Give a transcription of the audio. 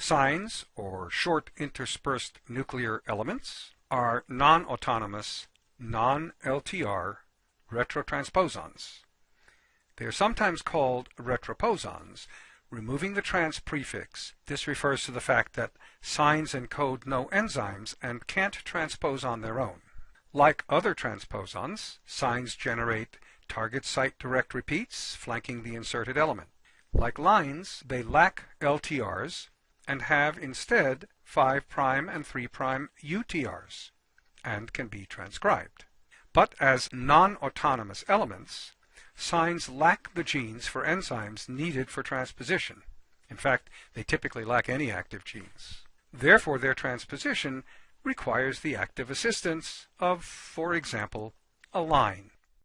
SINEs, or short interspersed nuclear elements, are non-autonomous, non-LTR retrotransposons. They are sometimes called retroposons. Removing the trans prefix, this refers to the fact that SINEs encode no enzymes and can't transpose on their own. Like other transposons, SINEs generate target site direct repeats flanking the inserted element. Like LINEs, they lack LTRs and have instead 5' and 3' UTRs and can be transcribed. But as non-autonomous elements, SINEs lack the genes for enzymes needed for transposition. In fact, they typically lack any active genes. Therefore, their transposition requires the active assistance of, for example, a LINE.